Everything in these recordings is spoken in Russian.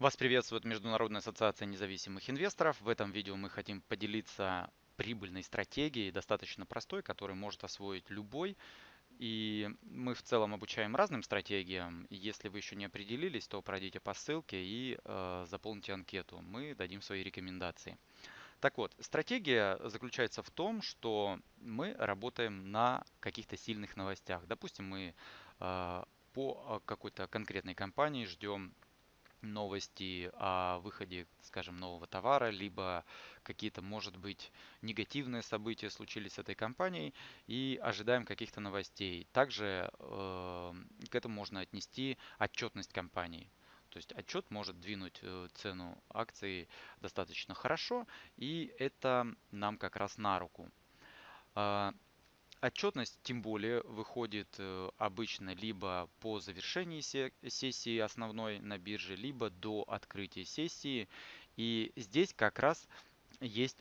Вас приветствует Международная ассоциация независимых инвесторов. В этом видео мы хотим поделиться прибыльной стратегией, достаточно простой, которую может освоить любой. И мы в целом обучаем разным стратегиям. Если вы еще не определились, то пройдите по ссылке и э, заполните анкету. Мы дадим свои рекомендации. Так вот, стратегия заключается в том, что мы работаем на каких-то сильных новостях. Допустим, мы э, по какой-то конкретной компании ждем новости о выходе, скажем, нового товара, либо какие-то, может быть, негативные события случились с этой компанией и ожидаем каких-то новостей. Также э, к этому можно отнести отчетность компании. То есть отчет может двинуть э, цену акции достаточно хорошо, и это нам как раз на руку. Отчетность тем более выходит э, обычно либо по завершении сессии основной на бирже, либо до открытия сессии. И здесь как раз есть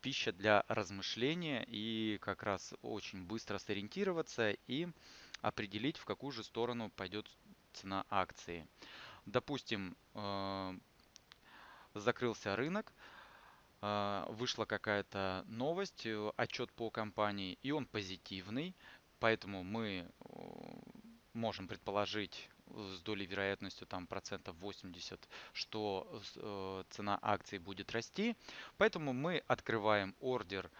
пища для размышления и как раз очень быстро сориентироваться и определить, в какую же сторону пойдет цена акции. Допустим, э, закрылся рынок, вышла какая-то новость, э, отчет по компании, и он позитивный, поэтому мы можем предположить с долей вероятностью там процентов 80, что э, цена акций будет расти. Поэтому мы открываем ордер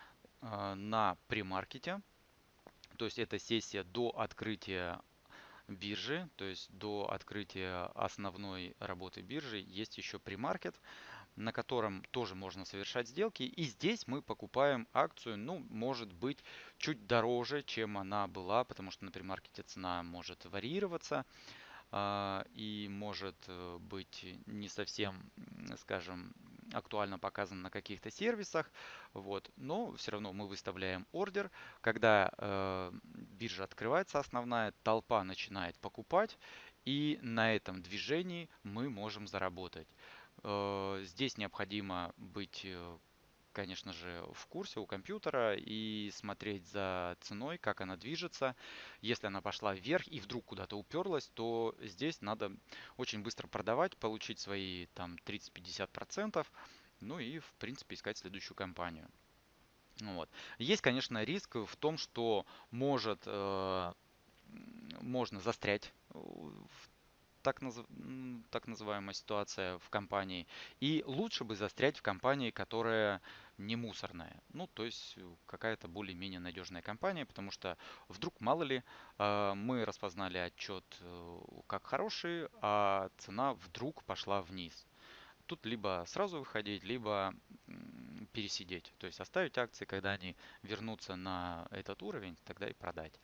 э, на премаркете, то есть это сессия до открытия биржи, то есть до открытия основной работы биржи есть еще премаркет на котором тоже можно совершать сделки. И здесь мы покупаем акцию, ну, может быть, чуть дороже, чем она была, потому что на премаркете цена может варьироваться и может э, быть не совсем, скажем, актуально показан на каких-то сервисах, вот, но все равно мы выставляем ордер, когда э, биржа открывается основная, толпа начинает покупать, и на этом движении мы можем заработать. Э, здесь необходимо быть, э, конечно же, в курсе у компьютера и смотреть за ценой, как она движется. Если она пошла вверх и вдруг куда-то уперлась, то здесь надо очень быстро продавать, получить свои там 30-50%, ну и, в принципе, искать следующую компанию. Вот. Есть, конечно, риск в том, что может, э, можно застрять в так, наз... так называемая ситуация в компании. И лучше бы застрять в компании, которая не мусорная. Ну, то есть э, какая-то более-менее надежная компания, потому что вдруг, мало ли, э, мы распознали отчет э, как хороший, а цена вдруг пошла вниз. Тут либо сразу выходить, либо пересидеть. То есть оставить акции, когда они вернутся на этот уровень, тогда и продать.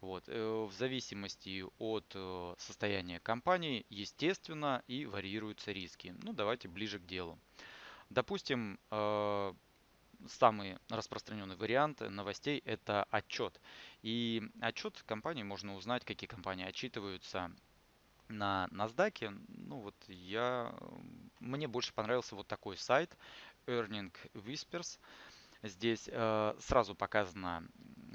Вот. Э, в зависимости от э, состояния компании, естественно, и варьируются риски. Ну, давайте ближе к делу. Допустим, э, самый распространенный вариант новостей – это отчет. И отчет компании можно узнать, какие компании отчитываются на NASDAQ. Ну вот я, мне больше понравился вот такой сайт Earning Whispers. Здесь э, сразу показано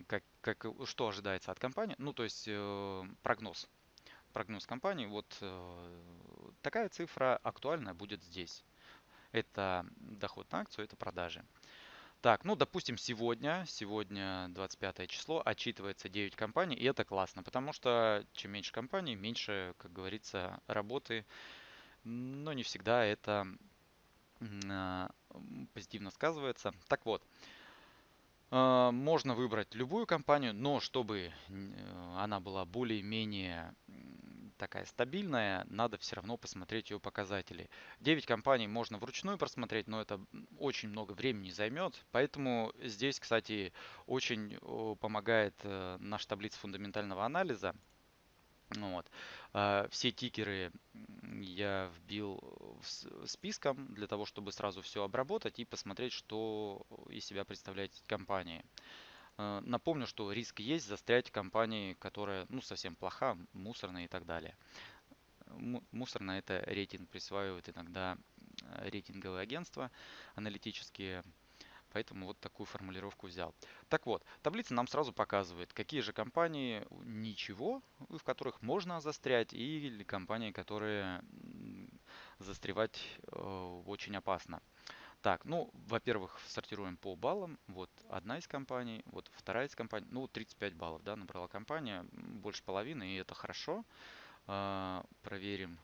как, как, что ожидается от компании. Ну, то есть э, прогноз. Прогноз компании. Вот э, такая цифра актуальная будет здесь. Это доход на акцию, это продажи. Так, ну, допустим, сегодня, сегодня 25 число, отчитывается 9 компаний, и это классно, потому что чем меньше компаний, меньше, как говорится, работы, но не всегда это э, позитивно сказывается. Так вот, а, можно выбрать любую компанию, но чтобы э, она была более-менее такая стабильная, надо все равно посмотреть ее показатели. 9 компаний можно вручную просмотреть, но это очень много времени займет. Поэтому здесь, кстати, очень помогает э, наша таблица фундаментального анализа. Ну вот. А, все тикеры я вбил списком для того, чтобы сразу все обработать и посмотреть, что из себя представляет компания. А, напомню, что риск есть застрять в компании, которая ну, совсем плоха, мусорная и так далее. Мусорная это рейтинг присваивают иногда рейтинговые агентства аналитические Поэтому вот такую формулировку взял. Так вот, таблица нам сразу показывает, какие же компании ничего, в которых можно застрять, или компании, которые застревать э, очень опасно. Так, ну, во-первых, сортируем по баллам. Вот одна из компаний, вот вторая из компаний. Ну, 35 баллов, да, набрала компания, больше половины, и это хорошо. А, проверим.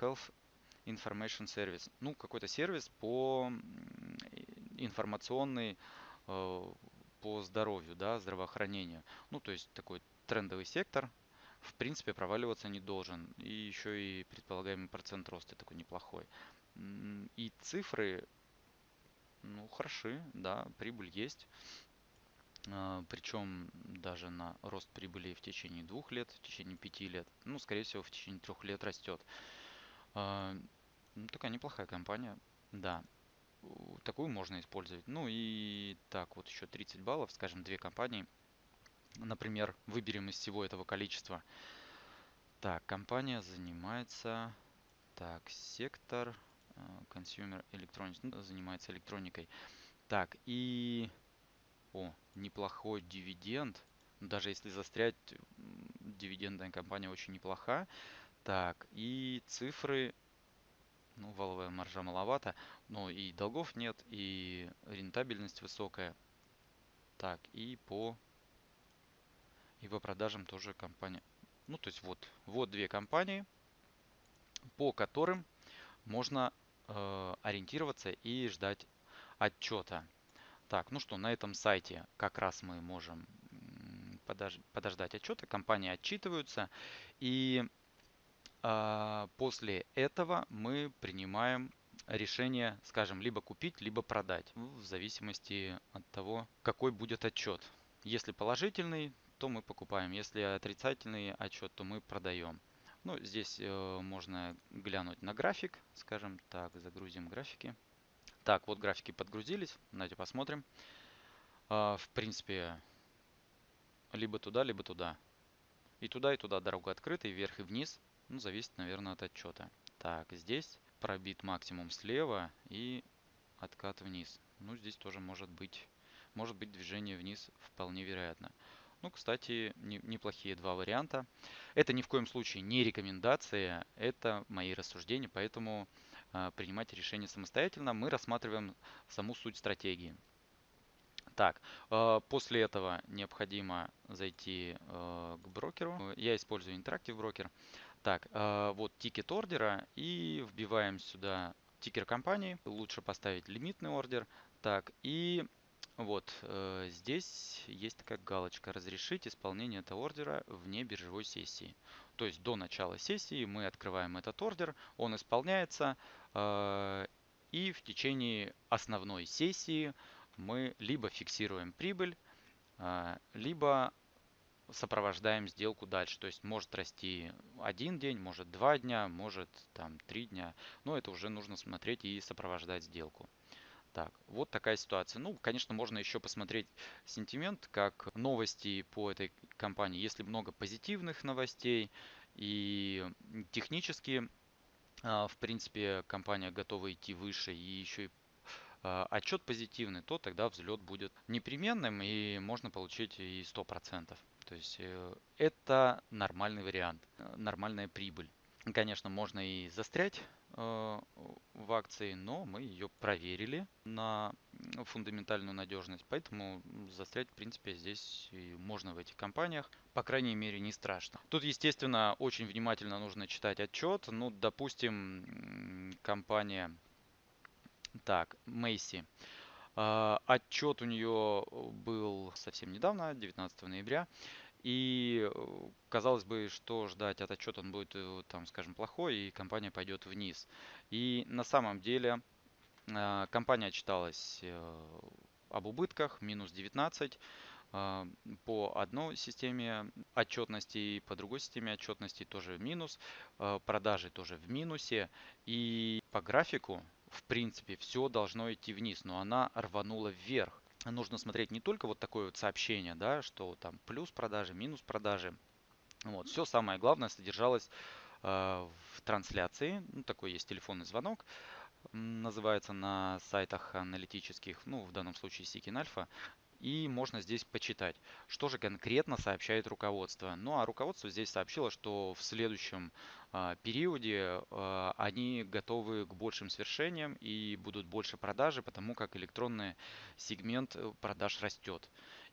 Health Information Service. Ну, какой-то сервис по информационный э, по здоровью, да, здравоохранению. Ну, то есть такой трендовый сектор, в принципе, проваливаться не должен. И еще и предполагаемый процент роста такой неплохой. И цифры, ну, хороши, да, прибыль есть. А, Причем даже на рост прибыли в течение двух лет, в течение пяти лет, ну, скорее всего, в течение трех лет растет. А, ну, такая неплохая компания, да. Такую можно использовать. Ну и так, вот еще 30 баллов, скажем, две компании. Например, выберем из всего этого количества. Так, компания занимается... Так, сектор Consumer Electronics ну, занимается электроникой. Так, и... О, неплохой дивиденд. Даже если застрять, дивидендная компания очень неплоха. Так, и цифры ну, валовая маржа маловато, но и долгов нет, и рентабельность высокая. Так, и по, и по продажам тоже компания. Ну, то есть вот, вот две компании, по которым можно э, ориентироваться и ждать отчета. Так, ну что, на этом сайте как раз мы можем подож подождать отчета. Компании отчитываются. И а, после этого мы принимаем решение, скажем, либо купить, либо продать, в зависимости от того, какой будет отчет. Если положительный, то мы покупаем. Если отрицательный отчет, то мы продаем. Ну, здесь э, можно глянуть на график, скажем так, загрузим графики. Так, вот графики подгрузились, давайте посмотрим. Э, в принципе, либо туда, либо туда. И туда, и туда дорога открыта, и вверх, и вниз. Ну, зависит, наверное, от отчета. Так, здесь пробит максимум слева и откат вниз. Ну, здесь тоже может быть, может быть движение вниз вполне вероятно. Ну, кстати, не, неплохие два варианта. Это ни в коем случае не рекомендация, это мои рассуждения, поэтому э, принимайте решение самостоятельно. Мы рассматриваем саму суть стратегии. Так, э, после этого необходимо зайти э, к брокеру. Я использую Interactive Broker. Так, э, вот тикет ордера и вбиваем сюда тикер компании. Лучше поставить лимитный ордер. Так, и вот э, здесь есть такая галочка «Разрешить исполнение этого ордера вне биржевой сессии». То есть до начала сессии мы открываем этот ордер, он исполняется, э, и в течение основной сессии мы либо фиксируем прибыль, либо сопровождаем сделку дальше. То есть может расти один день, может два дня, может там три дня. Но это уже нужно смотреть и сопровождать сделку. Так, вот такая ситуация. Ну, конечно, можно еще посмотреть сентимент, как новости по этой компании. Если много позитивных новостей и технически, а, в принципе, компания готова идти выше и еще и а, отчет позитивный, то тогда взлет будет непременным и можно получить и 100%. То есть э, это нормальный вариант, э, нормальная прибыль. Конечно, можно и застрять в акции, но мы ее проверили на фундаментальную надежность, поэтому застрять, в принципе, здесь можно в этих компаниях, по крайней мере, не страшно. Тут, естественно, очень внимательно нужно читать отчет. Ну, допустим, компания, так, Мейси. Отчет у нее был совсем недавно, 19 ноября. И э, казалось бы, что ждать от отчета, он будет, э, там, скажем, плохой, и компания пойдет вниз. И на самом деле а, компания отчиталась э, об убытках, минус 19 а, по одной системе отчетности и по другой системе отчетности тоже минус, а, продажи тоже в минусе и по графику в принципе все должно идти вниз, но она рванула вверх нужно смотреть не только вот такое вот сообщение, да, что там плюс продажи, минус продажи. Вот, все самое главное содержалось э, в трансляции. Ну, такой есть телефонный звонок, называется на сайтах аналитических, ну, в данном случае Seeking Alpha. И можно здесь почитать, что же конкретно сообщает руководство. Ну а руководство здесь сообщило, что в следующем а, периоде а, они готовы к большим свершениям и будут больше продажи, потому как электронный сегмент э, продаж растет.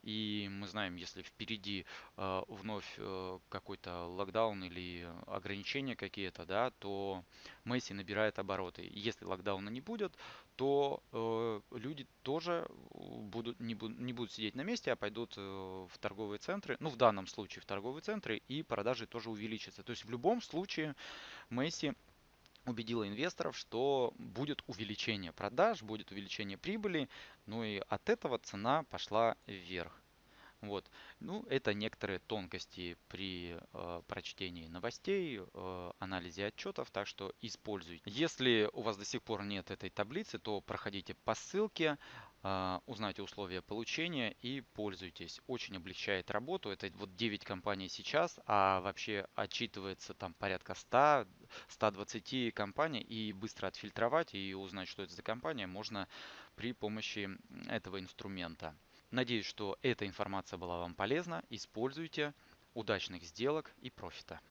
И мы знаем, если впереди э, вновь э, какой-то локдаун или ограничения какие-то, да, то Месси набирает обороты. Если локдауна не будет, то э, люди тоже будут не, будут не будут сидеть на месте, а пойдут э, в торговые центры. Ну, в данном случае в торговые центры, и продажи тоже увеличатся. То есть в любом случае Месси убедила инвесторов, что будет увеличение продаж, будет увеличение прибыли, ну и от этого цена пошла вверх. Вот. Ну, это некоторые тонкости при э, прочтении новостей, э, анализе отчетов, так что используйте. Если у вас до сих пор нет этой таблицы, то проходите по ссылке, э, узнайте условия получения и пользуйтесь. Очень облегчает работу. Это вот 9 компаний сейчас, а вообще отчитывается там порядка 100, 120 компаний и быстро отфильтровать и узнать, что это за компания, можно при помощи этого инструмента. Надеюсь, что эта информация была вам полезна. Используйте. Удачных сделок и профита.